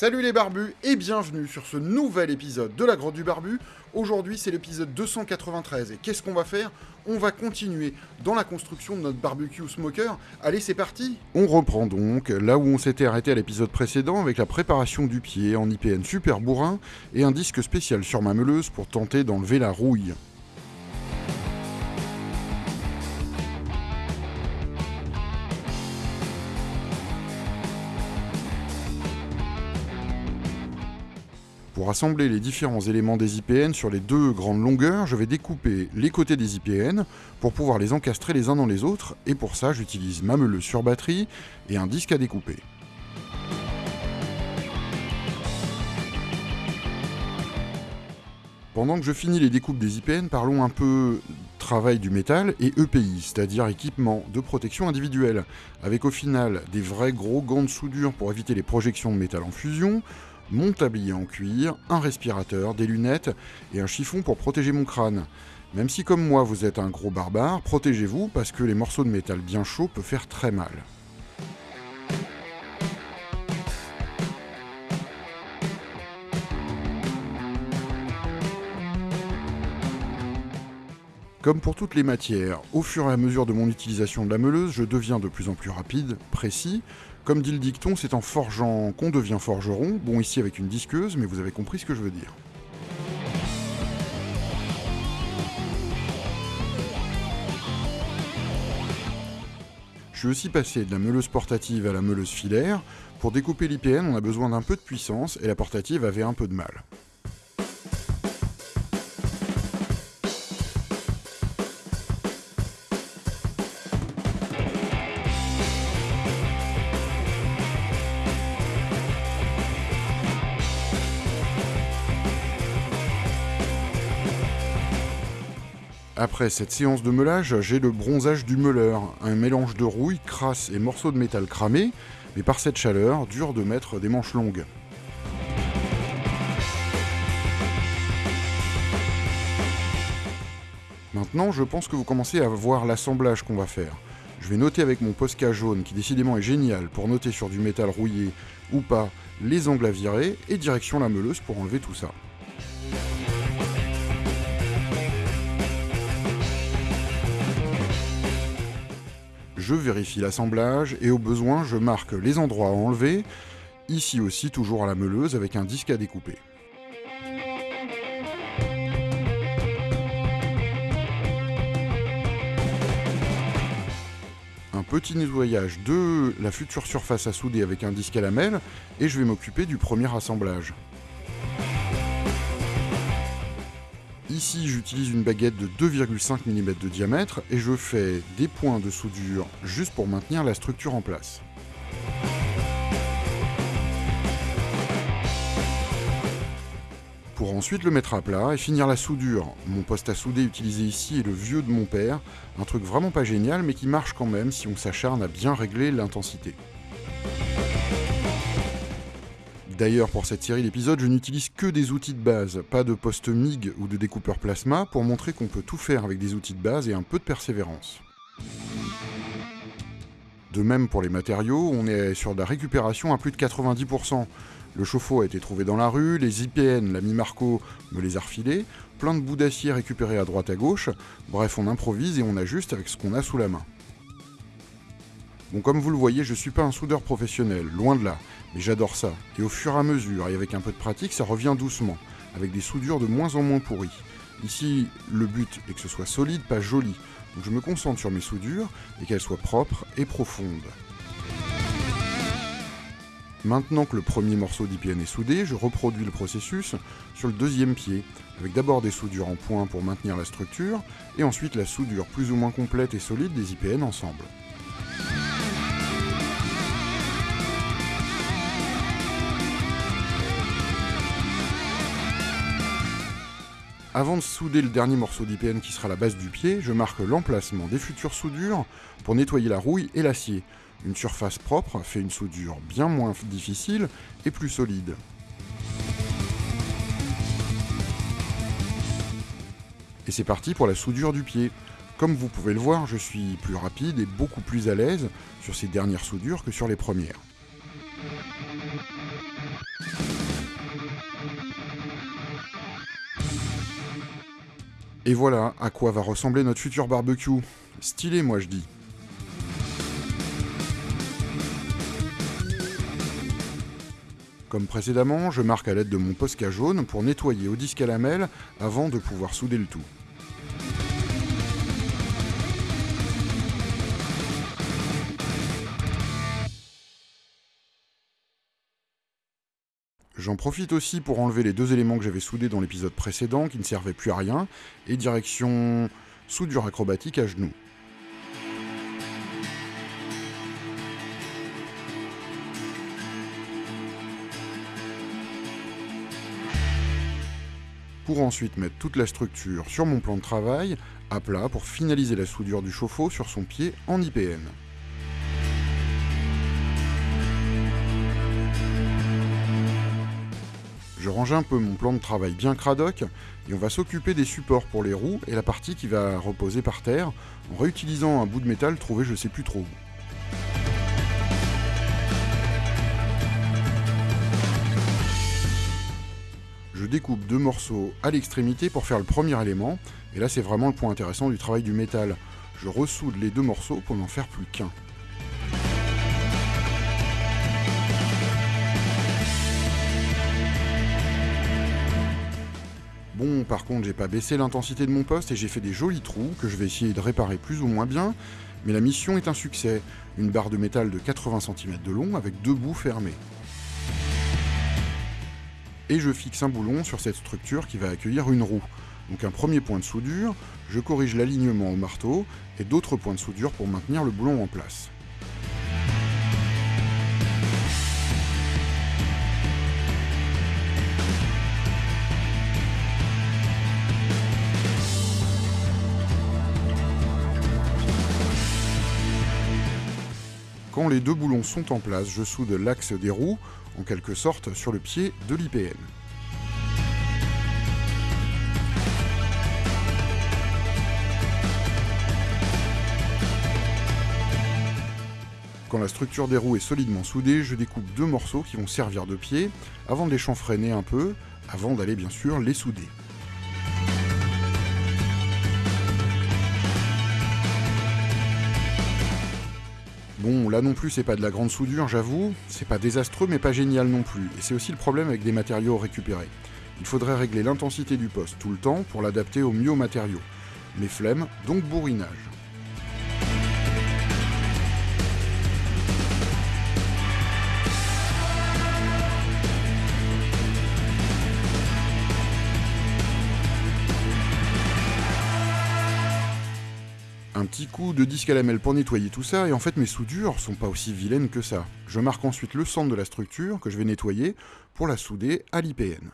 Salut les barbus et bienvenue sur ce nouvel épisode de la Grotte du Barbu. Aujourd'hui c'est l'épisode 293 et qu'est-ce qu'on va faire? On va continuer dans la construction de notre barbecue smoker. Allez c'est parti On reprend donc là où on s'était arrêté à l'épisode précédent avec la préparation du pied en IPN super bourrin et un disque spécial sur ma meuleuse pour tenter d'enlever la rouille. Pour assembler les différents éléments des IPN sur les deux grandes longueurs, je vais découper les côtés des IPN pour pouvoir les encastrer les uns dans les autres, et pour ça j'utilise ma meuleuse sur batterie et un disque à découper. Pendant que je finis les découpes des IPN, parlons un peu travail du métal et EPI, c'est-à-dire équipement de protection individuelle, avec au final des vrais gros gants de soudure pour éviter les projections de métal en fusion, mon tablier en cuir, un respirateur, des lunettes et un chiffon pour protéger mon crâne. Même si comme moi vous êtes un gros barbare, protégez-vous parce que les morceaux de métal bien chauds peuvent faire très mal. Comme pour toutes les matières, au fur et à mesure de mon utilisation de la meuleuse, je deviens de plus en plus rapide, précis, comme dit le dicton, c'est en forgeant qu'on devient forgeron. Bon, ici avec une disqueuse, mais vous avez compris ce que je veux dire. Je suis aussi passé de la meuleuse portative à la meuleuse filaire. Pour découper l'IPN, on a besoin d'un peu de puissance, et la portative avait un peu de mal. Après cette séance de meulage, j'ai le bronzage du meuleur, un mélange de rouille, crasse et morceaux de métal cramés, mais par cette chaleur, dur de mettre des manches longues. Maintenant, je pense que vous commencez à voir l'assemblage qu'on va faire. Je vais noter avec mon Posca jaune, qui décidément est génial pour noter sur du métal rouillé ou pas les angles à virer, et direction la meuleuse pour enlever tout ça. Je vérifie l'assemblage et au besoin je marque les endroits à enlever, ici aussi toujours à la meuleuse avec un disque à découper. Un petit nettoyage de la future surface à souder avec un disque à lamelle et je vais m'occuper du premier assemblage. Ici, j'utilise une baguette de 2,5 mm de diamètre et je fais des points de soudure juste pour maintenir la structure en place. Pour ensuite le mettre à plat et finir la soudure. Mon poste à souder utilisé ici est le vieux de mon père, un truc vraiment pas génial mais qui marche quand même si on s'acharne à bien régler l'intensité. D'ailleurs, pour cette série d'épisodes, je n'utilise que des outils de base, pas de poste MIG ou de découpeur plasma, pour montrer qu'on peut tout faire avec des outils de base et un peu de persévérance. De même pour les matériaux, on est sur de la récupération à plus de 90%. Le chauffe-eau a été trouvé dans la rue, les IPN, l'ami Marco me les a refilés, plein de bouts d'acier récupérés à droite à gauche, bref on improvise et on ajuste avec ce qu'on a sous la main. Bon comme vous le voyez, je suis pas un soudeur professionnel, loin de là, mais j'adore ça. Et au fur et à mesure, et avec un peu de pratique, ça revient doucement, avec des soudures de moins en moins pourries. Ici, le but est que ce soit solide, pas joli. Donc je me concentre sur mes soudures et qu'elles soient propres et profondes. Maintenant que le premier morceau d'IPN est soudé, je reproduis le processus sur le deuxième pied, avec d'abord des soudures en point pour maintenir la structure, et ensuite la soudure plus ou moins complète et solide des IPN ensemble. Avant de souder le dernier morceau d'IPN qui sera la base du pied, je marque l'emplacement des futures soudures pour nettoyer la rouille et l'acier. Une surface propre fait une soudure bien moins difficile et plus solide. Et c'est parti pour la soudure du pied. Comme vous pouvez le voir, je suis plus rapide et beaucoup plus à l'aise sur ces dernières soudures que sur les premières. Et voilà à quoi va ressembler notre futur barbecue. Stylé moi je dis. Comme précédemment, je marque à l'aide de mon Posca jaune pour nettoyer au disque à lamelle avant de pouvoir souder le tout. J'en profite aussi pour enlever les deux éléments que j'avais soudés dans l'épisode précédent qui ne servaient plus à rien, et direction soudure acrobatique à genoux. Pour ensuite mettre toute la structure sur mon plan de travail, à plat pour finaliser la soudure du chauffe-eau sur son pied en IPN. Je range un peu mon plan de travail bien cradoc et on va s'occuper des supports pour les roues et la partie qui va reposer par terre en réutilisant un bout de métal trouvé je sais plus trop où. Je découpe deux morceaux à l'extrémité pour faire le premier élément et là c'est vraiment le point intéressant du travail du métal. Je ressoude les deux morceaux pour n'en faire plus qu'un. Bon, par contre, j'ai pas baissé l'intensité de mon poste et j'ai fait des jolis trous que je vais essayer de réparer plus ou moins bien, mais la mission est un succès. Une barre de métal de 80 cm de long avec deux bouts fermés. Et je fixe un boulon sur cette structure qui va accueillir une roue. Donc un premier point de soudure, je corrige l'alignement au marteau et d'autres points de soudure pour maintenir le boulon en place. Les deux boulons sont en place, je soude l'axe des roues, en quelque sorte sur le pied de l'IPN. Quand la structure des roues est solidement soudée, je découpe deux morceaux qui vont servir de pied, avant de les chanfreiner un peu, avant d'aller bien sûr les souder. Bon, là non plus, c'est pas de la grande soudure, j'avoue. C'est pas désastreux, mais pas génial non plus. Et c'est aussi le problème avec des matériaux récupérés. Il faudrait régler l'intensité du poste tout le temps pour l'adapter au mieux aux matériaux. Mais flemme, donc bourrinage. Coup de disque à lamelle pour nettoyer tout ça, et en fait mes soudures sont pas aussi vilaines que ça. Je marque ensuite le centre de la structure que je vais nettoyer pour la souder à l'IPN.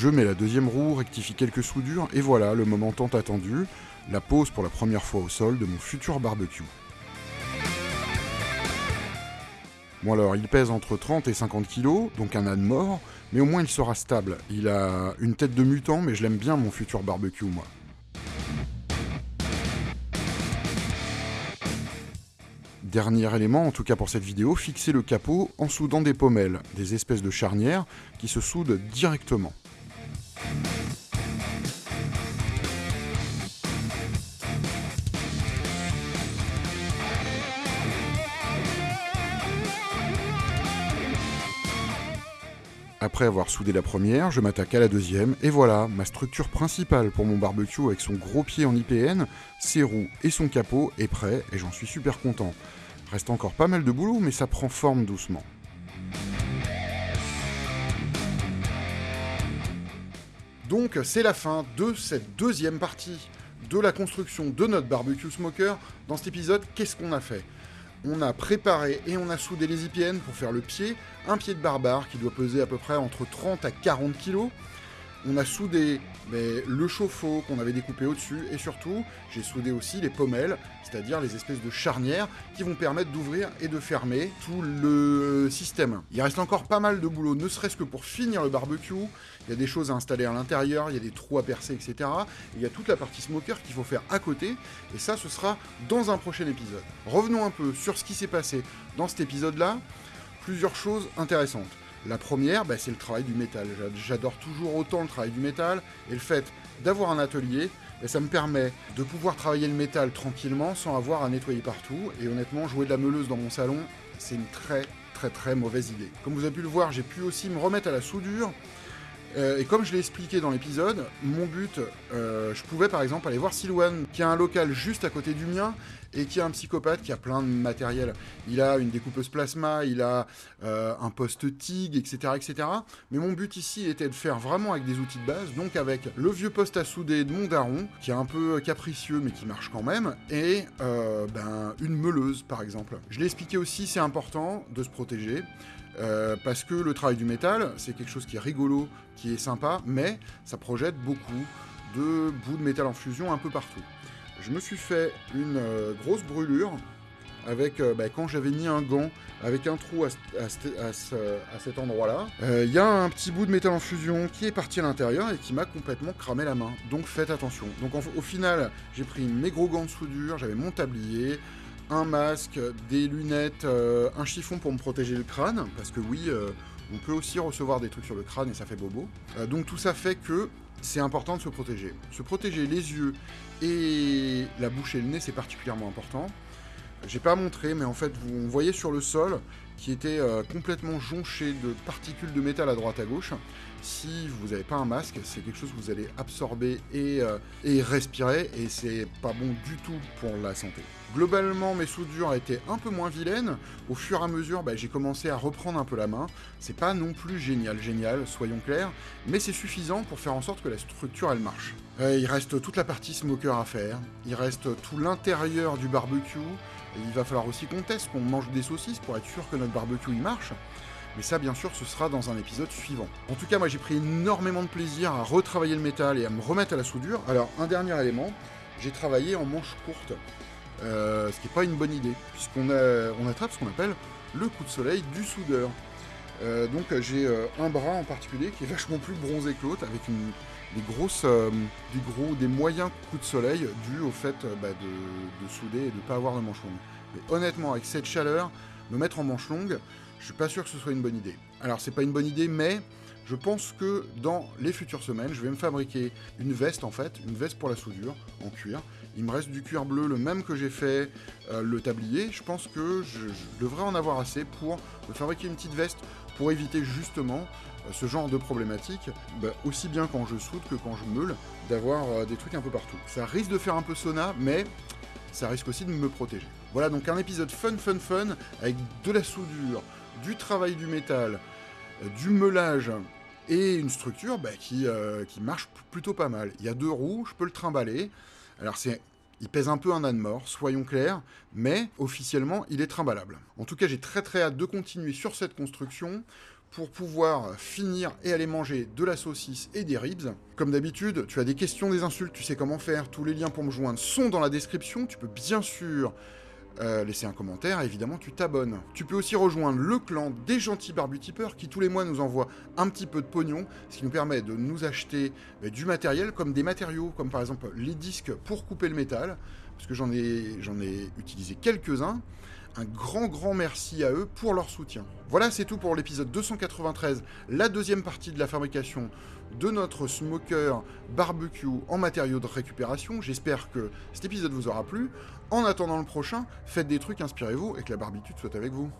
Je mets la deuxième roue, rectifie quelques soudures, et voilà le moment tant attendu, la pose pour la première fois au sol de mon futur barbecue. Bon alors, il pèse entre 30 et 50 kg, donc un âne mort, mais au moins il sera stable. Il a une tête de mutant, mais je l'aime bien mon futur barbecue, moi. Dernier élément, en tout cas pour cette vidéo, fixer le capot en soudant des pommelles, des espèces de charnières qui se soudent directement. Après avoir soudé la première, je m'attaque à la deuxième, et voilà, ma structure principale pour mon barbecue avec son gros pied en IPN, ses roues et son capot est prêt, et j'en suis super content. Reste encore pas mal de boulot, mais ça prend forme doucement. Donc c'est la fin de cette deuxième partie de la construction de notre barbecue smoker. Dans cet épisode, qu'est-ce qu'on a fait? On a préparé et on a soudé les IPN pour faire le pied, un pied de barbare qui doit peser à peu près entre 30 à 40 kg. On a soudé le chauffe-eau qu'on avait découpé au-dessus, et surtout, j'ai soudé aussi les pommelles, c'est-à-dire les espèces de charnières qui vont permettre d'ouvrir et de fermer tout le système. Il reste encore pas mal de boulot, ne serait-ce que pour finir le barbecue. Il y a des choses à installer à l'intérieur, il y a des trous à percer, etc. il y a toute la partie smoker qu'il faut faire à côté, et ça, ce sera dans un prochain épisode. Revenons un peu sur ce qui s'est passé dans cet épisode-là. Plusieurs choses intéressantes. La première, bah, c'est le travail du métal. J'adore toujours autant le travail du métal, et le fait d'avoir un atelier, bah, ça me permet de pouvoir travailler le métal tranquillement sans avoir à nettoyer partout. Et honnêtement, jouer de la meuleuse dans mon salon, c'est une très très très mauvaise idée. Comme vous avez pu le voir, j'ai pu aussi me remettre à la soudure. Euh, et comme je l'ai expliqué dans l'épisode, mon but, euh, je pouvais par exemple aller voir Silwan, qui a un local juste à côté du mien, et qui est un psychopathe qui a plein de matériel. Il a une découpeuse plasma, il a euh, un poste TIG, etc., etc. Mais mon but ici était de faire vraiment avec des outils de base, donc avec le vieux poste à souder de mon daron, qui est un peu capricieux mais qui marche quand même, et ben, une meuleuse par exemple. Je l'ai expliqué aussi, c'est important de se protéger. Euh, parce que le travail du métal, c'est quelque chose qui est rigolo, qui est sympa, mais ça projette beaucoup de bouts de métal en fusion un peu partout. Je me suis fait une euh, grosse brûlure avec euh, bah, quand j'avais mis un gant avec un trou à, cet endroit-là. Il y a un petit bout de métal en fusion qui est parti à l'intérieur et qui m'a complètement cramé la main. Donc faites attention. Donc au final, j'ai pris mes gros gants de soudure, j'avais mon tablier, un masque, des lunettes, euh, un chiffon pour me protéger le crâne, parce que oui, euh, on peut aussi recevoir des trucs sur le crâne et ça fait bobo. Euh, donc tout ça fait que c'est important de se protéger. Se protéger les yeux et la bouche et le nez, c'est particulièrement important. J'ai pas montré, mais en fait, vous voyez sur le sol qui était complètement jonché de particules de métal à droite à gauche. Si vous n'avez pas un masque, c'est quelque chose que vous allez absorber et, et respirer, et c'est pas bon du tout pour la santé. Globalement, mes soudures étaient un peu moins vilaines. Au fur et à mesure, bah, j'ai commencé à reprendre un peu la main. C'est pas non plus génial, génial, soyons clairs, mais c'est suffisant pour faire en sorte que la structure, elle marche. Euh, il reste toute la partie smoker à faire. Il reste tout l'intérieur du barbecue. Il va falloir aussi qu'on teste, qu'on mange des saucisses pour être sûr que notre barbecue, il marche. Mais ça, bien sûr, ce sera dans un épisode suivant. En tout cas, moi, j'ai pris énormément de plaisir à retravailler le métal et à me remettre à la soudure. Alors, un dernier élément, j'ai travaillé en manche courte. Euh, ce qui n'est pas une bonne idée, puisqu'on on attrape ce qu'on appelle le coup de soleil du soudeur. Euh, donc j'ai euh, un bras en particulier qui est vachement plus bronzé que l'autre, avec des grosses, des gros, des moyens coups de soleil dus au fait bah, de, souder et de ne pas avoir de manche longue. Mais honnêtement, avec cette chaleur, me mettre en manche longue, je suis pas sûr que ce soit une bonne idée. Alors c'est pas une bonne idée, mais je pense que dans les futures semaines, je vais me fabriquer une veste en fait, une veste pour la soudure en cuir. Il me reste du cuir bleu, le même que j'ai fait euh, le tablier. Je pense que je, devrais en avoir assez pour me fabriquer une petite veste pour éviter justement euh, ce genre de problématique, bah, aussi bien quand je soude que quand je meule, d'avoir euh, des trucs un peu partout. Ça risque de faire un peu sauna, mais ça risque aussi de me protéger. Voilà donc un épisode fun fun fun avec de la soudure, du travail du métal, du meulage et une structure bah, qui, euh, qui marche plutôt pas mal. Il y a deux roues, je peux le trimballer. Alors c'est il pèse un peu un âne mort, soyons clairs, mais officiellement, il est trimballable. En tout cas, j'ai très très hâte de continuer sur cette construction pour pouvoir finir et aller manger de la saucisse et des ribs. Comme d'habitude, tu as des questions, des insultes, tu sais comment faire, tous les liens pour me joindre sont dans la description, tu peux bien sûr euh, laisser un commentaire, évidemment tu t'abonnes. Tu peux aussi rejoindre le clan des gentils barbutipeurs qui tous les mois nous envoient un petit peu de pognon, ce qui nous permet de nous acheter bah, du matériel comme des matériaux, comme par exemple les disques pour couper le métal, parce que j'en ai, j'en ai utilisé quelques-uns. Un grand grand merci à eux pour leur soutien. Voilà, c'est tout pour l'épisode 293, la deuxième partie de la fabrication de notre smoker barbecue en matériaux de récupération. J'espère que cet épisode vous aura plu. En attendant le prochain, faites des trucs, inspirez-vous et que la barbitude soit avec vous.